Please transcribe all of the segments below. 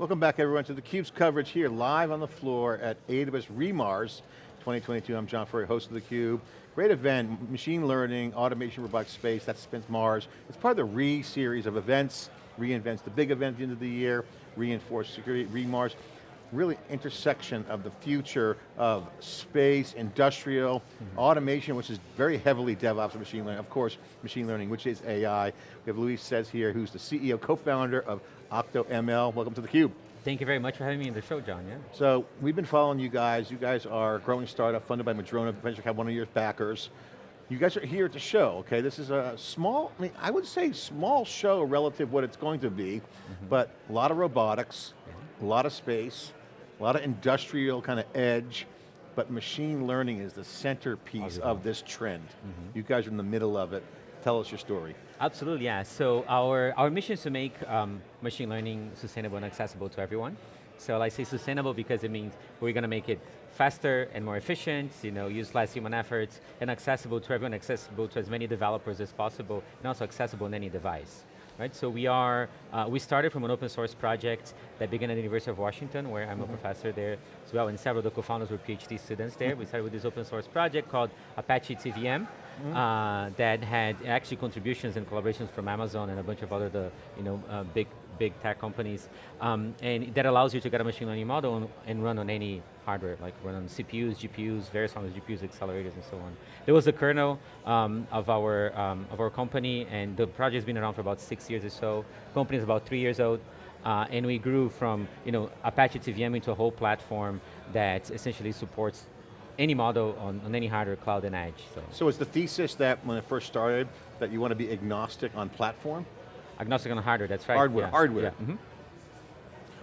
Welcome back everyone to theCUBE's coverage here live on the floor at AWS Remars 2022. I'm John Furrier, host of theCUBE. Great event, machine learning, automation, robotics space, that's Spence Mars. It's part of the Re-series of events, reinvents the big event at the end of the year, reinforce security, Remars. Really intersection of the future of space, industrial, mm -hmm. automation, which is very heavily DevOps and machine learning, of course, machine learning, which is AI. We have Luis Ceze here, who's the CEO, co-founder of OctoML. Welcome to theCUBE. Thank you very much for having me in the show, John, yeah. So, we've been following you guys. You guys are a growing startup funded by Madrona Venture Capital, one of your backers. You guys are here at the show, okay? This is a small, I mean, I would say small show relative what it's going to be, mm -hmm. but a lot of robotics, a lot of space, a lot of industrial kind of edge, but machine learning is the centerpiece of this trend. Mm -hmm. You guys are in the middle of it. Tell us your story. Absolutely, yeah. So our, our mission is to make um, machine learning sustainable and accessible to everyone. So I say sustainable because it means we're going to make it faster and more efficient, you know, use less human efforts, and accessible to everyone, accessible to as many developers as possible, and also accessible on any device. Right, so we are, uh, we started from an open source project that began at the University of Washington, where I'm mm -hmm. a mm-hmm. professor there as well, and several of the co-founders were PhD students there. we started with this open source project called Apache TVM, mm -hmm. uh, that had actually contributions and collaborations from Amazon and a bunch of other the, you know, uh, big big tech companies, um, and that allows you to get a machine learning model and, and, run on any hardware, like run on CPUs, GPUs, various forms of GPUs, accelerators, and so on. There was the kernel um, of our um, of our company, and the project's been around for about six years or so. Company is about three years old, uh, and we grew from you know Apache TVM into a whole platform that essentially supports any model on, on any hardware, cloud, and edge. So. so is the thesis that when it first started, that you want to be agnostic on platform? Agnostic on hardware, that's right. Hardware, yeah. hardware. Yeah. Mm -hmm.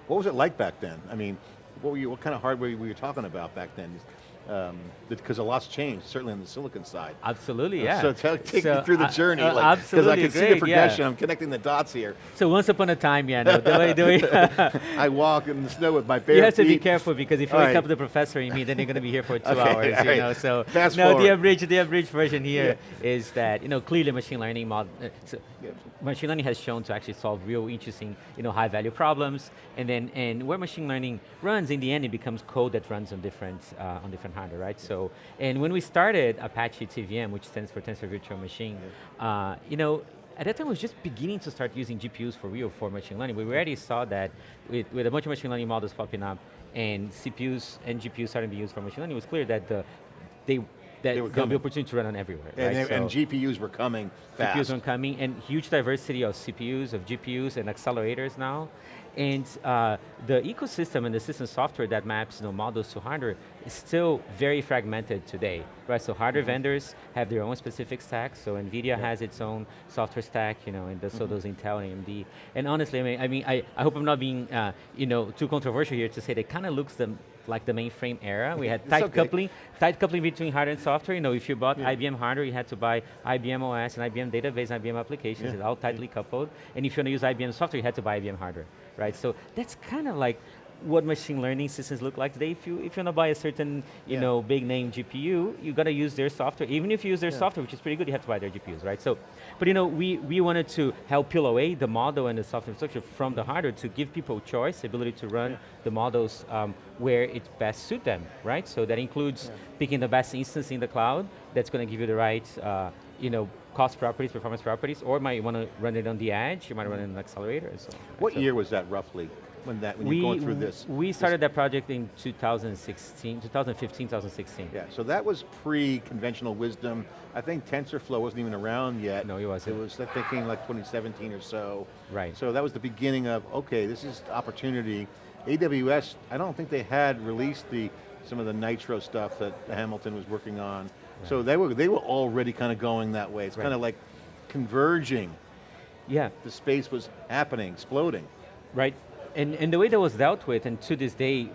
What was it like back then? I mean, what, were you, what kind of hardware were you talking about back then? Because um, a lot's changed, certainly on the silicon side. Absolutely, yeah. So take so, me through the uh, journey, uh, like, because I can great, see the progression. Yeah. I'm connecting the dots here. So once upon a time, yeah, no, the way, the way I walk in the snow with my bare feet. You have to be careful because if you wake right. up the professor and me, then you're going to be here for two okay, hours. Right. Know, so Fast no, forward. the abridged, the abridged version here yeah. is that you know clearly machine learning model. Uh, so machine learning has shown to actually solve real interesting, you know, high value problems, and then and where machine learning runs, in the end, it becomes code that runs on different uh, on different hardware, right? So and when we started Apache TVM, which stands for Tensor Virtual Machine, uh, you know, at that time, it was just beginning to start using GPUs for real for machine learning. We already saw that with, with a bunch of machine learning models popping up and CPUs and GPUs starting to be used for machine learning, it was clear that the, they that they were the opportunity to run on everywhere. And, right? so and GPUs were coming fast. GPUs were coming, and huge diversity of CPUs, of GPUs, and accelerators now. And uh, the ecosystem and the system software that maps you know, models to hardware is still very fragmented today, right? So hardware mm -hmm. vendors have their own specific stack, so NVIDIA yeah. has its own software stack, you know, and the, mm -hmm. so does Intel and AMD. And honestly, I mean, I, mean, I, I hope I'm not being, uh, you know, too controversial here to say that kind of looks the, like the mainframe era. We had tight okay. coupling, tight coupling between hardware and software. You know, if you bought yeah. IBM hardware, you had to buy IBM OS and IBM database, and IBM applications, yeah. it's all tightly coupled. And if you want to use IBM software, you had to buy IBM hardware, right? So that's kind of like what machine learning systems look like today. If you if you want to buy a certain you yeah. know big name GPU, you got to use their software. Even if you use their yeah. software, which is pretty good, you have to buy their GPUs, right? So, but you know we we wanted to help peel away the model and the software infrastructure from the hardware to give people choice, ability to run yeah. the models um, where it best suit them, right? So that includes picking the best instance in the cloud that's going to give you the right uh, you know cost properties, performance properties, or might want to run it on the edge, you might run it in an accelerator. So, what so. year was that roughly? when that when we, you're going through this? We started that project in 2016, 2015, 2016. Yeah, so that was pre-conventional wisdom. I think TensorFlow wasn't even around yet. No, it wasn't. It was, thinking like 2017 or so. Right. So that was the beginning of, okay, this is opportunity. AWS, I don't think they had released the some of the Nitro stuff that Hamilton was working on. Right. So they were, they were already kind of going that way. It's right. kind of like converging. Yeah. The space was happening, exploding. Right, and, and the way that was dealt with, and to this day,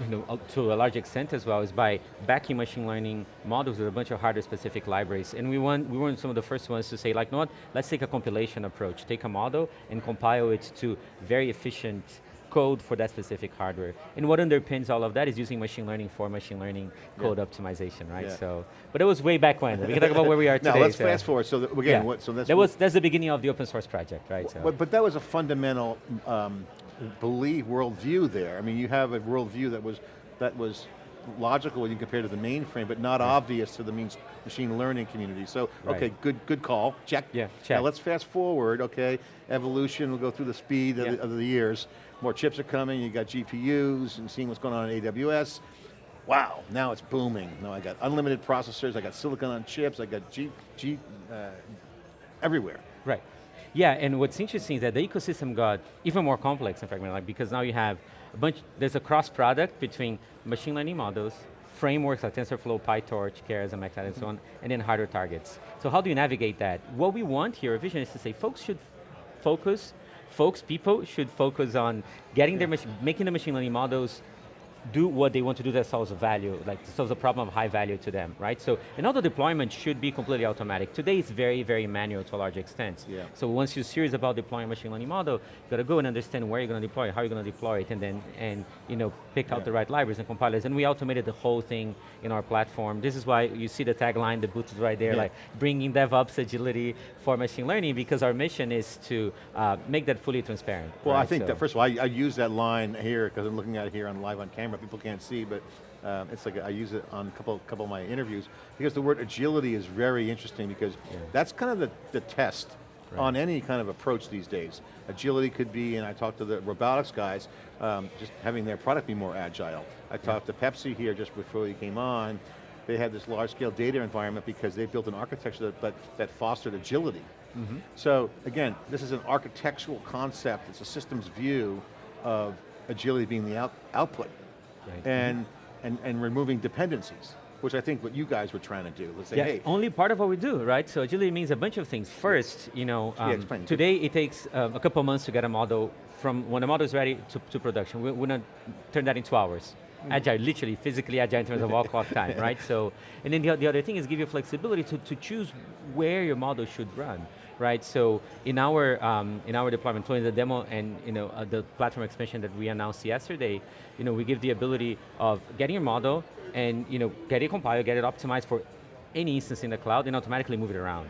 you know, uh, to a large extent as well, is by backing machine learning models with a bunch of hardware specific libraries. And we, want, we were some of the first ones to say, like, no, let's take a compilation approach. Take a model and compile it to very efficient code for that specific hardware. And what underpins all of that is using machine learning for machine learning code yeah. optimization, right? Yeah. So, but it was way back when. We can talk about where we are today. now let's so. fast forward. So again, yeah. what, so that's that was that's the beginning of the open source project, right? So. But but that was a fundamental um, belief, worldview there. I mean, you have a worldview that was, that was logical when you compare to the mainframe, but not obvious to the means machine learning community. So, Right. okay, good, good call, check. Yeah, check. Now let's fast forward, okay, evolution, we'll go through the speed of, Yeah. the, of the years. More chips are coming, you got GPUs, and seeing what's going on in AWS. Wow, now it's booming. Now I got unlimited processors, I got silicon on chips, I got G, G, uh, everywhere. Right. Yeah, and what's interesting is that the ecosystem got even more complex in fragmented, like, because now you have a bunch, there's a cross product between machine learning models, frameworks like TensorFlow, PyTorch, Keras, and MXNet, and so on, and then harder targets. So how do you navigate that? What we want here, our vision is to say folks should focus, folks, people should focus on getting their, making the machine learning models do what they want to do that solves a value, like solves a problem of high value to them, right? So, another deployment should be completely automatic. Today it's very, very manual to a large extent. Yeah. So once you're serious about deploying a machine learning model, you got to go and understand where you're going to deploy it, how you're going to deploy it, and then, and you know, pick Yeah. out the right libraries and compilers. And we automated the whole thing in our platform. This is why you see the tagline, the booth is right there, Yeah. like bringing DevOps agility for machine learning because our mission is to uh, make that fully transparent. Well, I think So- that, first of all, I, I use that line here because I'm looking at it here on live on camera. People can't see, but um, it's like I use it on a couple, couple of my interviews because the word agility is very interesting because Yeah. that's kind of the, the test Right. on any kind of approach these days. Agility could be, and I talked to the robotics guys, um, just having their product be more agile. I talked to Pepsi here just before you came on. They had this large scale data environment because they built an architecture that, but, that fostered agility. Mm-hmm. So again, this is an architectural concept, it's a systems view of agility being the out, output Right. and, and, and removing dependencies, which I think what you guys were trying to do. Let's say, Yeah, hey, only part of what we do, right? So agility means a bunch of things. First, you know, um, explain. today it takes um, a couple months to get a model from when the model is ready to, to production. We, we're not turn that into hours. Hmm. Agile, literally, physically agile in terms of wall clock time, right? So, and then the, the other thing is give you flexibility to, to choose where your model should run, right? So in our um, in our deployment flow, in the demo and you know uh, the platform expansion that we announced yesterday, you know we give the ability of getting your model and you know get it compiled, get it optimized for any instance in the cloud, and automatically move it around.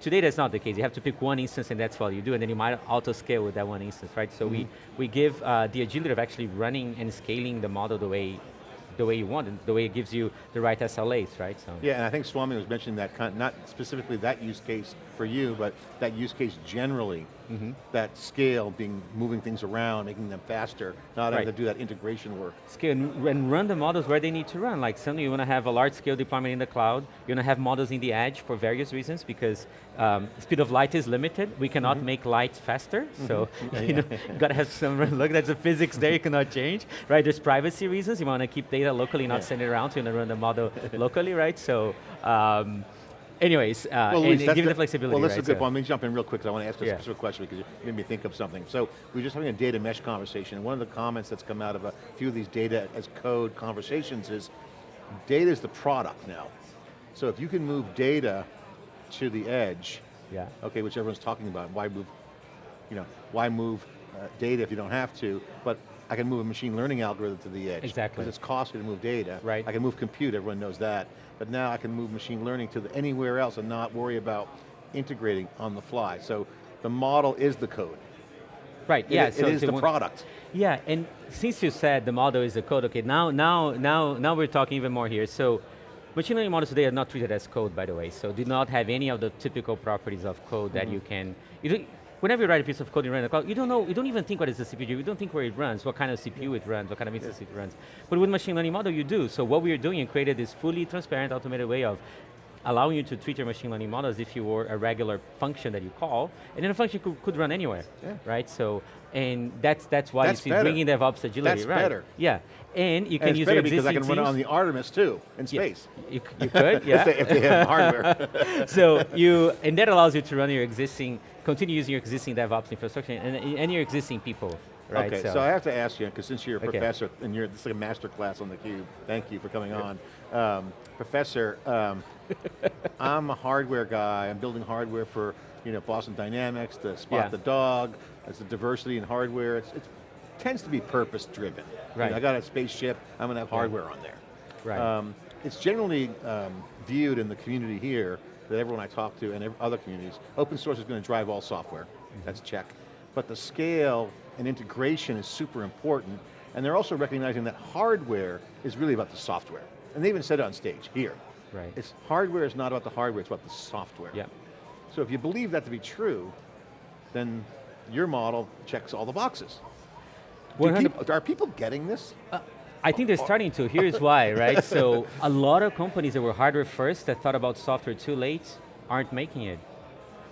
Today that's not the case. You have to pick one instance and that's all you do, and then you might auto scale with that one instance, right? So we, we give uh, the agility of actually running and scaling the model the way the way you want, and the way it gives you the right SLAs, right? So yeah, and I think Swami was mentioning that, not specifically that use case for you, but that use case generally, Mm-hmm. that scale being, moving things around, making them faster, not having to do that integration work. scale and, run the models where they need to run. Like suddenly you want to have a large scale deployment in the cloud. You want to have models in the edge for various reasons because um, speed of light is limited. We cannot make light faster. So you know, got to have some, look, that's the physics there you cannot change, right? There's privacy reasons. You want to keep data locally, not Yeah. send it around. So you want to run the model locally, right? So um, anyways, uh, Luis, and give it the flexibility, Well, this right? is a good So- point. Let me jump in real quick because I want to ask a Yeah. specific question because you made me think of something. So we were just having a data mesh conversation, and one of the comments that's come out of a few of these data as code conversations is, data is the product now. So if you can move data to the edge, Yeah. okay, which everyone's talking about, why move, you know, why move uh, data if you don't have to, but I can move a machine learning algorithm to the edge. Exactly. Because it's costly to move data. Right. I can move compute, everyone knows that. But now I can move machine learning to the, anywhere else and not worry about integrating on the fly. So the model is the code. Right, yeah. it so is to the product. Yeah, and since you said the model is the code, okay, now, now, now, now we're talking even more here. So, machine learning models today are not treated as code, by the way. So, do not have any of the typical properties of code that mm-hmm. you can. You don't, whenever you write a piece of code in the cloud, you don't know, you don't even think what is the CPU. You don't think where it runs, what kind of CPU it runs, what kind of instance it runs. But with machine learning model, you do. So, what we are doing created this fully transparent, automated way of allowing you to treat your machine learning model as if you were a regular function that you call, and then the function could, could run anywhere, Yeah. right? So, and that's that's why That's you see better. bringing DevOps agility, That's right? better. Yeah, and you can And use better your because I can run it on the Artemis too, in Yeah, space. You, you could, yeah. If, they, if they have hardware. so you, and that allows you to run your existing, continue using your existing DevOps infrastructure and, and your existing people, right? Okay, so. I have to ask you, because since you're a Okay. professor, and you're, this is like a master class on theCUBE, thank you for coming on. Um, professor, um, I'm a hardware guy, I'm building hardware for you know, Boston Dynamics, to spot Yeah. the dog, it's the diversity in hardware, it's, it tends to be purpose driven. You know, I got a spaceship, I'm going to have hardware on there. Right. Um, it's generally um, viewed in the community here, that everyone I talk to and other communities, open source is going to drive all software, Mm-hmm. that's check. But the scale and integration is super important, and they're also recognizing that hardware is really about the software. And they even said it on stage, here. Right. It's hardware is not about the hardware, it's about the software. Yeah. So if you believe that to be true, then your model checks all the boxes. People, are people getting this? I think they're starting to, here's why, right? So a lot of companies that were hardware first that thought about software too late aren't making it,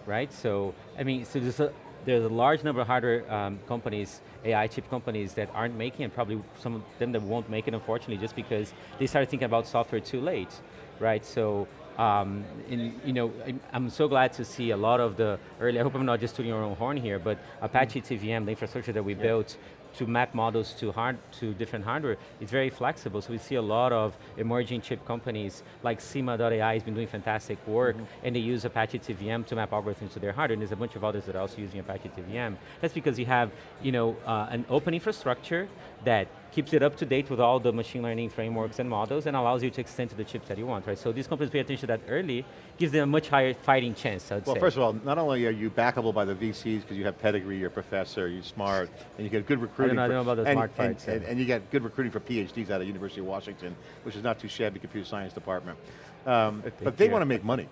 right? So, I mean, so there's a, there's a large number of hardware um, companies, AI chip companies that aren't making it, probably some of them that won't make it unfortunately just because they started thinking about software too late, right? So, um, in, you know, I'm, so glad to see a lot of the early, I hope I'm not just tooting our own horn here, but Apache TVM, the infrastructure that we built to map models to hard to different hardware it's very flexible. So we see a lot of emerging chip companies like Sima.ai has been doing fantastic work and they use Apache TVM to map algorithms to their hardware and there's a bunch of others that are also using Apache TVM. That's because you have you know, uh, an open infrastructure that keeps it up to date with all the machine learning frameworks and models and allows you to extend to the chips that you want, right? So these companies pay attention to that early, gives them a much higher fighting chance, I'd Well, say. first of all, not only are you backable by the VCs because you have pedigree, you're a professor, you're smart, and you get good recruiting. know- I don't know about the and, smart and, part, and, and you get good recruiting for PhDs out of University of Washington, which is not too shabby computer science department. Um, but they want to make money.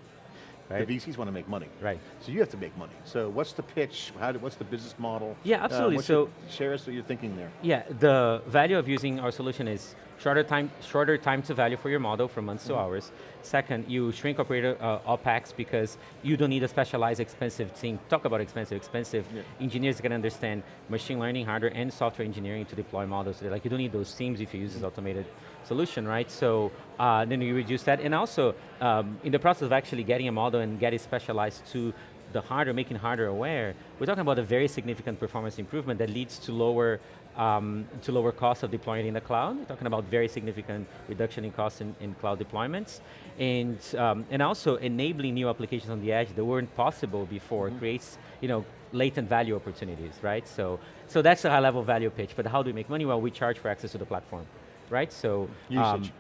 Right. The VCs want to make money. Right. So you have to make money. So what's the pitch? How do, what's the business model? Yeah, absolutely. Um, your- So- share us what you're thinking there. Yeah, the value of using our solution is shorter time, shorter time to value for your model from months to mm-hmm. hours. Second, you shrink operator uh, OpEx because you don't need a specialized expensive team. Talk about expensive, expensive. Yeah. Engineers can understand machine learning, hardware, and software engineering to deploy models. Like, you don't need those teams if you use this mm-hmm. automated solution, right? So uh, then you reduce that. And also, um, in the process of actually getting a model and getting specialized to the hardware, making hardware aware, we're talking about a very significant performance improvement that leads to lower um, to lower cost of deploying in the cloud. We're talking about very significant reduction in costs in, in cloud deployments. And, um, and also enabling new applications on the edge that weren't possible before creates you know, latent value opportunities, right? So, so that's a high level value pitch, but how do we make money? Well, we charge for access to the platform, right? So, um, Usage,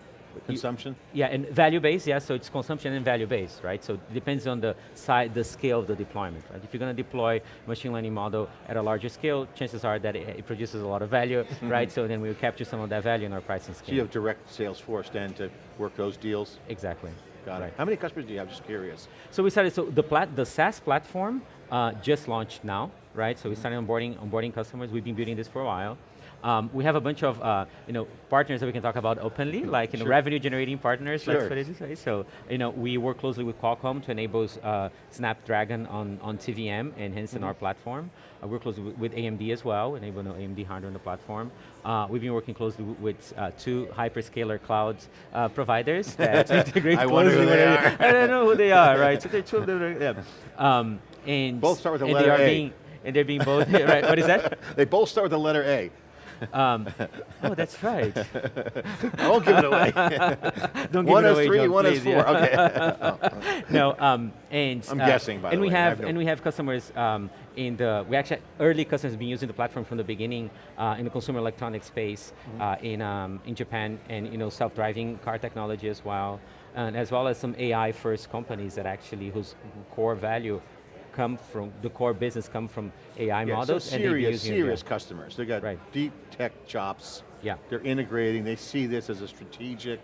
consumption. yeah, and value-based, yeah, so it's consumption and value-based, right? So it depends on the size, the scale of the deployment, right? If you're going to deploy machine learning model at a larger scale, chances are that it, it produces a lot of value, right? So then we'll capture some of that value in our pricing So scheme. you have direct sales force then to work those deals? Exactly. Got right. it. How many customers do you have? Just curious. So we started, so the, plat, the SaaS platform uh, just launched now, right? So we started onboarding, onboarding customers. We've been building this for a while. Um, we have a bunch of uh, you know, partners that we can talk about openly, like you know, revenue generating partners, let's Sure. put it this way. So you know, we work closely with Qualcomm to enable uh, Snapdragon on, on TVM and hence in our platform. Uh, we're closely with, AMD as well, enabling AMD hardware on the platform. Uh, we've been working closely with uh, two hyperscaler cloud uh, providers that integrate I wonder who they are. I don't know who they are, right? So they're two of them, yeah. Um, and Both start with the letter A. Being, and they're being both, right, what is that? They both start with the letter A. Um, oh, that's right. I won't give it away. Don't give one it is away, three, John, one is please, four. yeah. Okay. no, um, and I'm uh, guessing, by and the we way. Have no- and we have customers um, in the we actually early customers have been using the platform from the beginning uh, in the consumer electronics space Mm-hmm. uh, in um, in Japan and you know self-driving car technology as well, and as well as some AI first companies that actually whose core value come from the core business come from AI Yeah, models so serious, serious yeah. customers. They've got Right. deep tech chops. Yeah. They're integrating. They see this as a strategic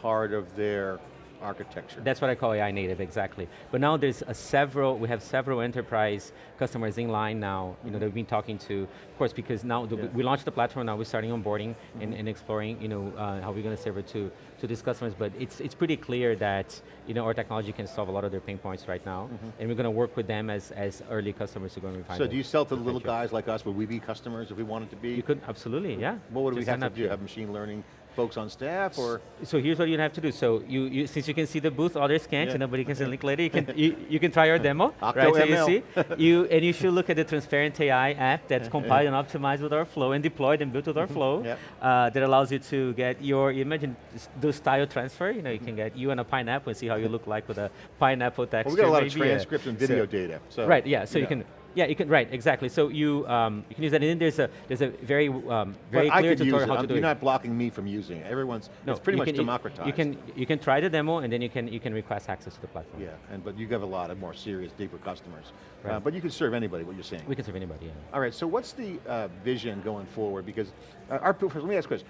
part of their architecture. That's what I call AI native, exactly. But now there's a several, we have several enterprise customers in line now, you know, that we've been talking to, of course, because now the, Yeah. we launched the platform, now we're starting onboarding and, and exploring, you know, uh, how we're going to serve it to, to these customers, but it's, it's pretty clear that, you know, our technology can solve a lot of their pain points right now, and we're going to work with them as, as early customers to go and refine so do you sell to the little guys like us? Would we be customers if we wanted to be? You could, absolutely, yeah. what would we have to do? Have machine learning folks on staff or? So here's what you have to do. So you, you since you can see the booth, others can't, Yeah. and nobody can see the link later, you can, you, you can try our demo, right, so you see. You, and you should look at the Transparent AI app that's compiled and optimized with our flow and deployed and built with our flow Yep. uh, that allows you to get your, you imagine, do style transfer, you know, you can get you and a pineapple and see how you look like with a pineapple Well, texture. we got a lot of maybe, transcripts and video so- data. So Right, yeah, so you know. can Yeah, you can, right, exactly. So you, um, you can use that, and then there's a, there's a very, um, very but clear tutorial how to I'm- do You're it. not blocking me from using it. Everyone's, it's pretty much can- democratized. You can, you can try the demo, and then you can, you can request access to the platform. Yeah, and but you have a lot of more serious, deeper customers. Uh, but you can serve anybody, what you're saying. We can serve anybody, yeah. All right, so what's the uh, vision going forward? Because uh, our, first, let me ask a question.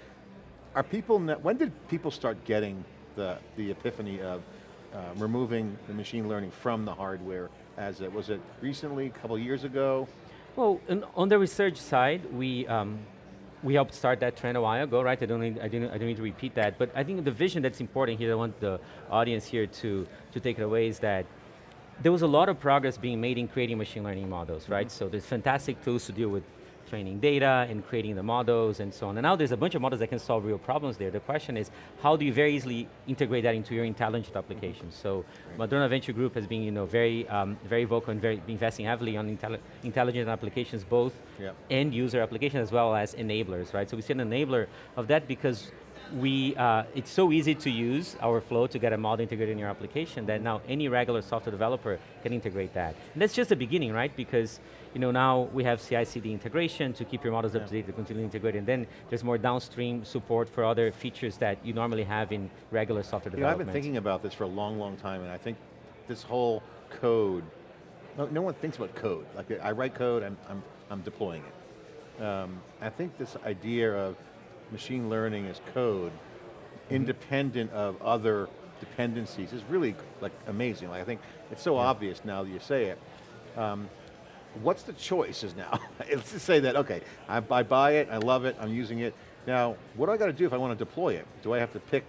Are people, when did people start getting the, the epiphany of uh, removing the machine learning from the hardware as it, was it recently, a couple years ago? Well, on the research side, we, um, we helped start that trend a while ago, right? I don't, need, I, didn't, I don't need to repeat that, but I think the vision that's important here, I want the audience here to, to take it away is that there was a lot of progress being made in creating machine learning models, right? So there's fantastic tools to deal with training data and creating the models and so on. And now there's a bunch of models that can solve real problems there. The question is, how do you very easily integrate that into your intelligent applications? So Madrona Venture Group has been you know, very, um, very vocal and very investing heavily on intelli intelligent applications, both Yep. end user applications as well as enablers, right? So we see an enabler of that because we, uh, it's so easy to use our flow to get a model integrated in your application that now any regular software developer can integrate that. And that's just the beginning, right? Because you know, now we have CI/CD integration to keep your models up to date, to continue integrating. And then there's more downstream support for other features that you normally have in regular software You know, I've been thinking about this for a long, long time, and I think this whole code, no, no one thinks about code. Like I write code, I'm, I'm, I'm deploying it. Um, I think this idea of machine learning as code, independent of other dependencies, is really like amazing. Like I think it's so obvious now that you say it. Um, what's the choices now? Let's just say that, okay, I, I buy it, I love it, I'm using it. Now, what do I got to do if I want to deploy it? Do I have to pick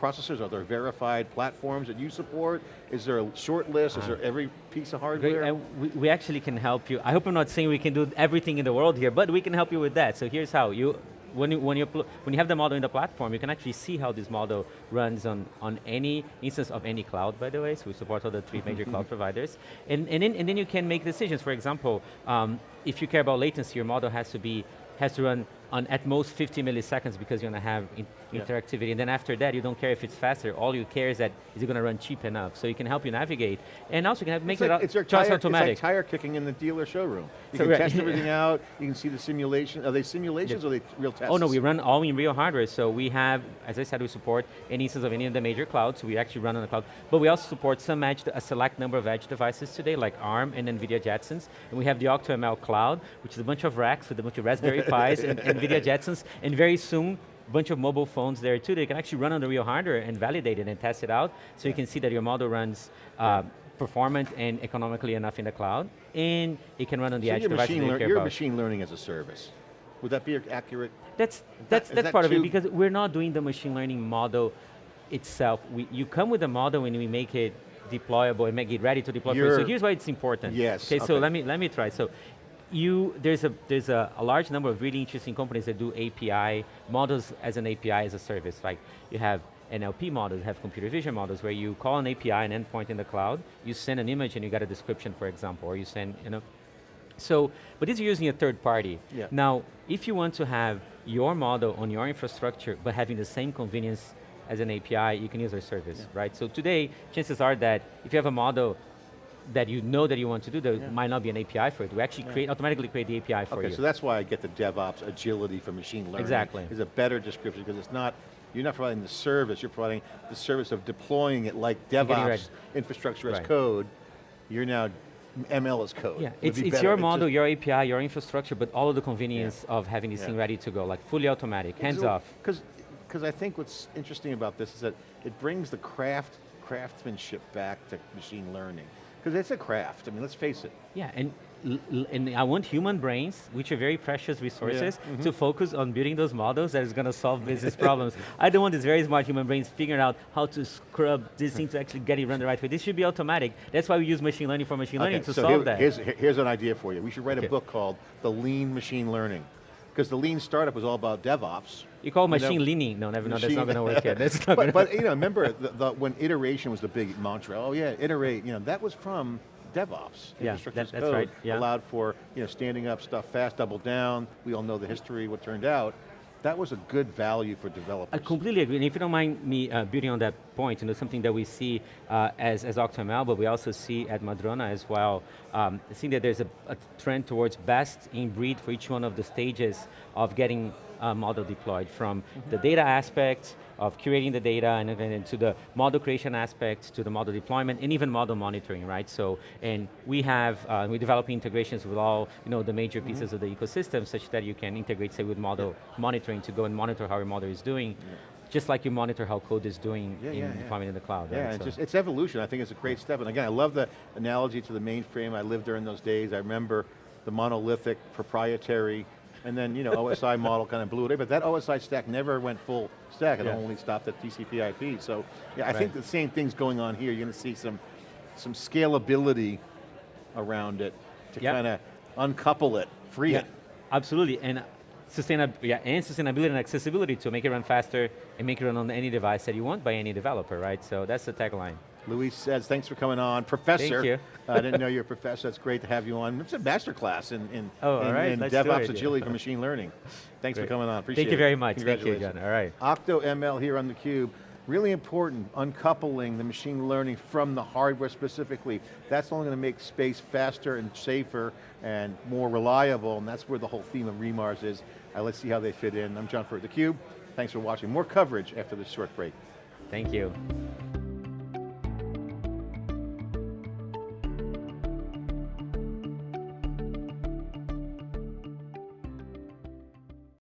processors? Are there verified platforms that you support? Is there a short list? Is there every piece of hardware? uh, we, we actually can help you. I hope I'm not saying we can do everything in the world here, but we can help you with that. So here's how. You, when, you, when, you, when you have the model in the platform, you can actually see how this model runs on, on any instance of any cloud, by the way, so we support all the three major cloud providers. And, and, then, and then you can make decisions. For example, um, if you care about latency, your model has to be has to run on at most 50 milliseconds because you're going to have in Yeah. interactivity. And then after that, you don't care if it's faster. All you care is that is it going to run cheap enough. So you can help you navigate. And also you can have, make it's it like, it's, your tire, automatic. it's like tire kicking in the dealer showroom. You So can right. test everything out, you can see the simulation. Are they simulations or are they real tests? Oh no, we run all in real hardware. So we have, as I said, we support any instance of any of the major clouds. So we actually run on the cloud. But we also support some edge, a select number of edge devices today, like ARM and NVIDIA Jetsons. And we have the OctoML cloud, which is a bunch of racks with a bunch of Raspberry Pis and NVIDIA Jetsons. And very soon, a bunch of mobile phones there too. They can actually run on the real hardware and validate it and test it out. So you can see that your model runs uh, performant and economically enough in the cloud. And it can run on the So edge you're, machine that you lear- care you're about. machine learning as a service. Would that be accurate? That's that's is that's that part of it because we're not doing the machine learning model itself. We, you come with a model and we make it deployable and make it ready to deploy. for you. So here's why it's important. Yes, Okay, so let me let me try. So you there's a there's a, a large number of really interesting companies that do API models as an API as a service. Like you have NLP models, you have computer vision models where you call an API, an endpoint in the cloud, you send an image and you get a description, for example, or you send, you know, so, but these are using a third party. Yeah. Now, if you want to have your model on your infrastructure, but having the same convenience as an API, you can use our service, right? So today, chances are that if you have a model that you know that you want to do, there Yeah. might not be an API for it. We actually create, automatically create the API for Okay, you. so that's why I get the DevOps agility for machine learning. Exactly. Is a better description because it's not, you're not providing the service, you're providing the service of deploying it like DevOps ready. infrastructure as Right. code. You're now ML as code. Yeah, it's, be it's your model, just- your API, your infrastructure, but all of the convenience of having this Yeah. thing ready to go, like fully automatic, hands off. Because because I think what's interesting about this is that it brings the craft craftsmanship back to machine learning. Because it's a craft. I mean, let's face it. Yeah, and, and I want human brains, which are very precious resources, mm-hmm. to focus on building those models that is going to solve business problems. I don't want these very smart human brains figuring out how to scrub this thing to actually get it run the right way. This should be automatic. That's why we use machine learning for machine learning to so solve here- that. Here's, here's an idea for you. We should write Okay. a book called The Lean Machine Learning. Because the lean startup was all about DevOps. you call machine leaning? No, never. No, that's not going to work yet. That's not but, but you know, remember the, the, when iteration was the big mantra. Oh yeah, iterate. You know, that was from DevOps. Yeah, that- that's code right, yeah. Allowed for you know standing up stuff fast, double down. We all know the history, what turned out. That was a good value for developers. I completely agree. And if you don't mind me uh, building on that point, you know, something that we see uh, as, as OctoML, but we also see at Madrona as well. Um, I think that there's a, a trend towards best in breed for each one of the stages of getting a model deployed, from the data aspect, of curating the data, and then to the model creation aspect, to the model deployment, and even model monitoring, right? So, and we have, uh, we're developing integrations with all, you know, the major pieces of the ecosystem, such that you can integrate, say, with model monitoring to go and monitor how your model is doing, just like you monitor how code is doing Yeah, in yeah, yeah. in the cloud, Yeah, right? it's, So- just, it's evolution. I think it's a great step. And again, I love the analogy to the mainframe. I lived during those days. I remember the monolithic, proprietary, and then, you know, OSI model kind of blew it away, but that OSI stack never went full stack. It Yeah. only stopped at TCP IP. So, yeah, I Right. think the same thing's going on here. You're going to see some, some scalability around it to Yep. kind of uncouple it, free Yeah, it. absolutely, and sustainab yeah, and sustainability and accessibility to make it run faster and make it run on any device that you want by any developer, right? So that's the tagline. Luis Ceze, thanks for coming on. Professor. Thank you. Uh, I didn't know you're a professor. It's great to have you on. It's a master class in, in, Oh, in, right, in DevOps yeah. agility for machine learning. Thanks for coming on. Appreciate it. Thank you very much. Thank you again. All right. OctoML here on theCUBE. Really important, uncoupling the machine learning from the hardware specifically. That's only going to make space faster and safer and more reliable, and that's where the whole theme of Remars is. Uh, let's see how they fit in. I'm John Furrier, theCUBE. Thanks for watching. More coverage after this short break. Thank you.